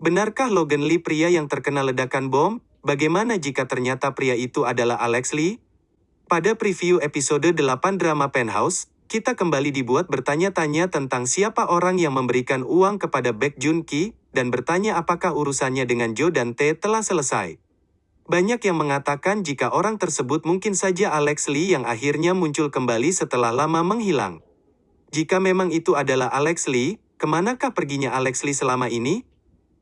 Benarkah Logan Lee pria yang terkena ledakan bom? Bagaimana jika ternyata pria itu adalah Alex Lee? Pada preview episode 8 drama Penthouse, kita kembali dibuat bertanya-tanya tentang siapa orang yang memberikan uang kepada Baek Jun Ki, dan bertanya apakah urusannya dengan Jo dan T telah selesai. Banyak yang mengatakan jika orang tersebut mungkin saja Alex Lee yang akhirnya muncul kembali setelah lama menghilang. Jika memang itu adalah Alex Lee, ke manakah perginya Alex Lee selama ini?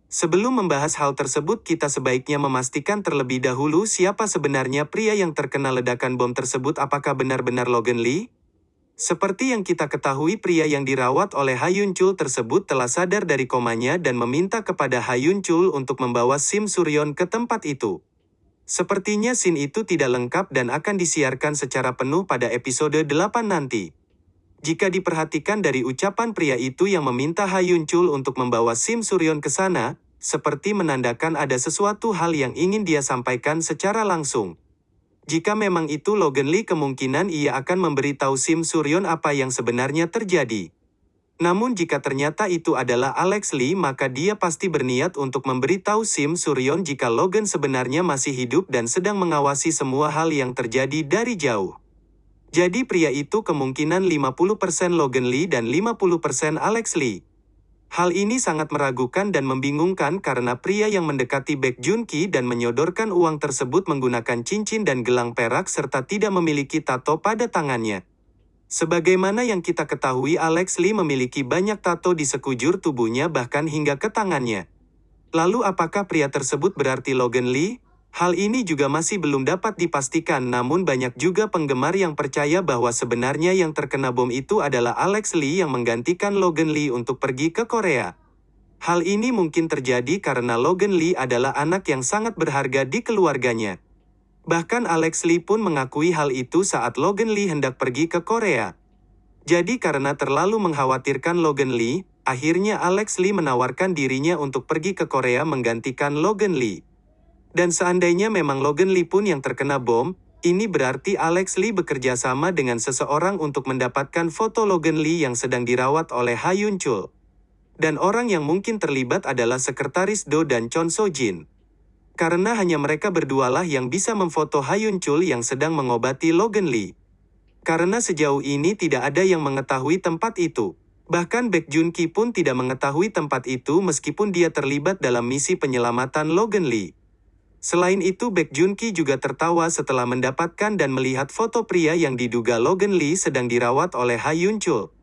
Sebelum membahas hal tersebut kita sebaiknya memastikan terlebih dahulu siapa sebenarnya pria yang terkena ledakan bom tersebut apakah benar-benar Logan Lee? Seperti yang kita ketahui pria yang dirawat oleh Hayun Chul tersebut telah sadar dari komanya dan meminta kepada Hayun Chul untuk membawa Sim Suryon ke tempat itu. Sepertinya scene itu tidak lengkap dan akan disiarkan secara penuh pada episode 8 nanti. Jika diperhatikan dari ucapan pria itu yang meminta Hayun Chul untuk membawa Sim Suryon ke sana, seperti menandakan ada sesuatu hal yang ingin dia sampaikan secara langsung. Jika memang itu Logan Lee kemungkinan ia akan memberitahu Sim Suryon apa yang sebenarnya terjadi. Namun jika ternyata itu adalah Alex Lee maka dia pasti berniat untuk memberitahu Sim Suryon jika Logan sebenarnya masih hidup dan sedang mengawasi semua hal yang terjadi dari jauh. Jadi pria itu kemungkinan 50% Logan Lee dan 50% Alex Lee. Hal ini sangat meragukan dan membingungkan karena pria yang mendekati Baek Jun Ki dan menyodorkan uang tersebut menggunakan cincin dan gelang perak serta tidak memiliki tato pada tangannya. Sebagaimana yang kita ketahui Alex Lee memiliki banyak tato di sekujur tubuhnya bahkan hingga ke tangannya. Lalu apakah pria tersebut berarti Logan Lee? Hal ini juga masih belum dapat dipastikan namun banyak juga penggemar yang percaya bahwa sebenarnya yang terkena bom itu adalah Alex Lee yang menggantikan Logan Lee untuk pergi ke Korea. Hal ini mungkin terjadi karena Logan Lee adalah anak yang sangat berharga di keluarganya. Bahkan Alex Lee pun mengakui hal itu saat Logan Lee hendak pergi ke Korea. Jadi karena terlalu mengkhawatirkan Logan Lee, akhirnya Alex Lee menawarkan dirinya untuk pergi ke Korea menggantikan Logan Lee. Dan seandainya memang Logan Lee pun yang terkena bom, ini berarti Alex Lee bekerja sama dengan seseorang untuk mendapatkan foto Logan Lee yang sedang dirawat oleh Hayun Chul. Dan orang yang mungkin terlibat adalah sekretaris Do dan Chon So Jin. Karena hanya mereka berdualah yang bisa memfoto Hayun Chul yang sedang mengobati Logan Lee. Karena sejauh ini tidak ada yang mengetahui tempat itu. Bahkan Baek Jun Ki pun tidak mengetahui tempat itu meskipun dia terlibat dalam misi penyelamatan Logan Lee. Selain itu Baek Jun Ki juga tertawa setelah mendapatkan dan melihat foto pria yang diduga Logan Lee sedang dirawat oleh Hayun Chul.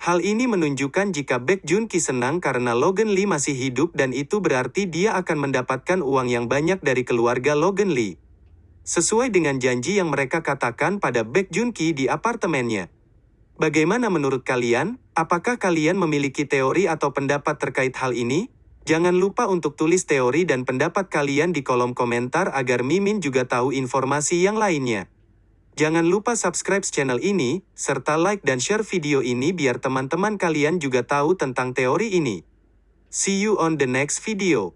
Hal ini menunjukkan jika Baek Jun Ki senang karena Logan Lee masih hidup dan itu berarti dia akan mendapatkan uang yang banyak dari keluarga Logan Lee. Sesuai dengan janji yang mereka katakan pada Baek Jun Ki di apartemennya. Bagaimana menurut kalian? Apakah kalian memiliki teori atau pendapat terkait hal ini? Jangan lupa untuk tulis teori dan pendapat kalian di kolom komentar agar Mimin juga tahu informasi yang lainnya. Jangan lupa subscribe channel ini, serta like dan share video ini biar teman-teman kalian juga tahu tentang teori ini. See you on the next video.